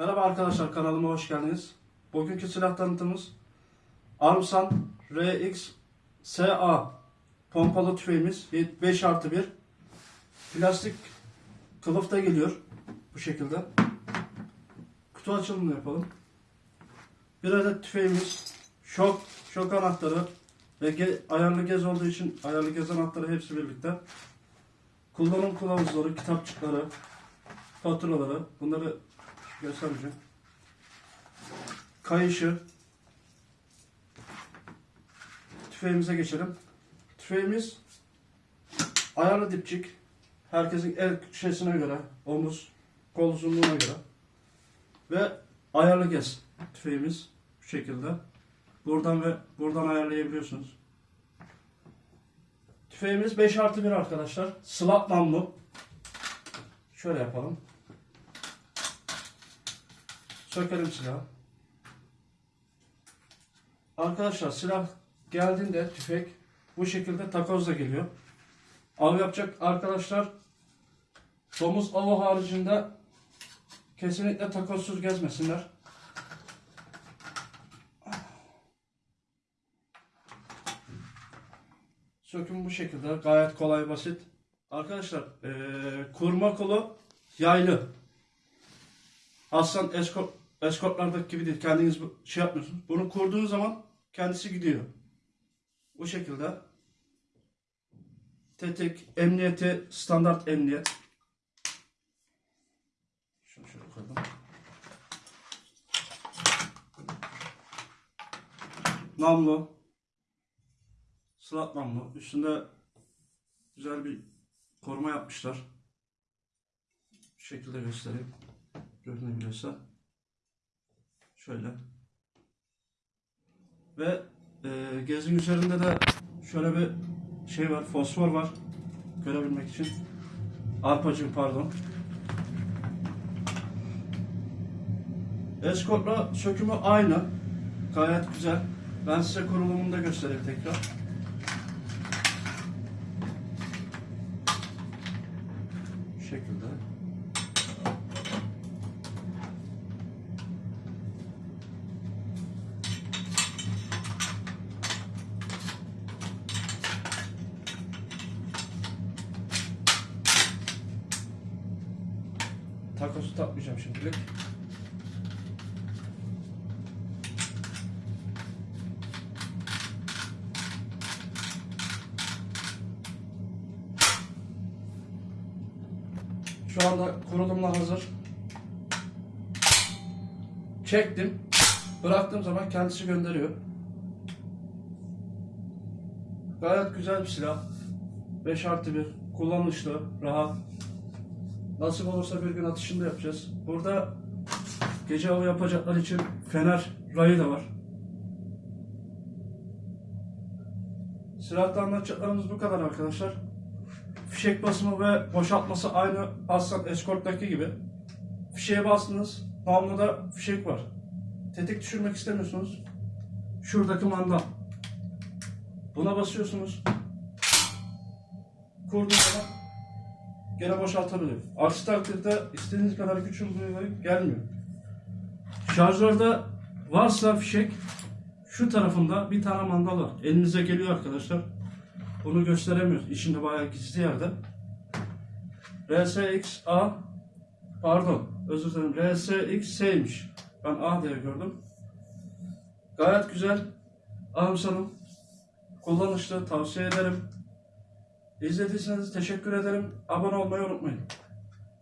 Merhaba arkadaşlar kanalıma hoş geldiniz. Bugünkü silah tanıtımız Armsan RX SA pompalı tüfeğimiz 5 artı 1 plastik kılıfta geliyor bu şekilde. Kutu açılımını yapalım. Bir adet tüfeğimiz şok, şok anahtarı ve ge- ayarlı gez olduğu için ayarlı gez anahtarı hepsi birlikte. Kullanım kılavuzları, kitapçıkları, faturaları bunları göstereceğim. Kayışı. Tüfeğimize geçelim. Tüfeğimiz ayarlı dipçik. Herkesin el şeysine göre, omuz, kol uzunluğuna göre. Ve ayarlı gez tüfeğimiz bu şekilde. Buradan ve buradan ayarlayabiliyorsunuz. Tüfeğimiz 5 artı 1 arkadaşlar. Slap namlu. Şöyle yapalım. Sökelim silahı. Arkadaşlar silah geldiğinde tüfek bu şekilde takozla geliyor. Av yapacak arkadaşlar domuz avı haricinde kesinlikle takozsuz gezmesinler. Söküm bu şekilde gayet kolay basit. Arkadaşlar eee, kurma kolu yaylı. Aslan eskort, eskortlardaki gibi değil. Kendiniz şey yapmıyorsunuz. Bunu kurduğunuz zaman kendisi gidiyor. Bu şekilde. Tetik, emniyeti, standart emniyet. Şunu şöyle koydum. Namlu. Sırat namlu. Üstünde güzel bir koruma yapmışlar. Bu şekilde göstereyim görünebiliyorsa şöyle. Ve e, gezin üzerinde de şöyle bir şey var fosfor var görebilmek için. Arpacığım pardon. Escort'la sökümü aynı. Gayet güzel. Ben size kurulumunu da göstereyim tekrar. Şekilde Takosu takmayacağım şimdilik. Şu anda kurulumla hazır. Çektim. Bıraktığım zaman kendisi gönderiyor. Gayet güzel bir silah. 5 artı 1. Kullanışlı, rahat. Nasip olursa bir gün atışında yapacağız. Burada gece avı yapacaklar için fener rayı da var. Silahta anlatacaklarımız bu kadar arkadaşlar. Fişek basımı ve boşaltması aynı Aslan Escort'taki gibi. Fişeğe bastınız, namluda fişek var. Tetik düşürmek istemiyorsunuz. Şuradaki manda. Buna basıyorsunuz. Kurduğunuz gene boşaltabilir. Aksi takdirde istediğiniz kadar güç uygulamayı gelmiyor. Şarjörde varsa fişek şu tarafında bir tane mandal var. Elinize geliyor arkadaşlar. Bunu gösteremiyoruz. İçinde bayağı gizli yerde. RSXA pardon özür dilerim RSXS'ymiş. Ben A diye gördüm. Gayet güzel. Armsan'ım. Kullanışlı. Tavsiye ederim. İzlediyseniz teşekkür ederim. Abone olmayı unutmayın.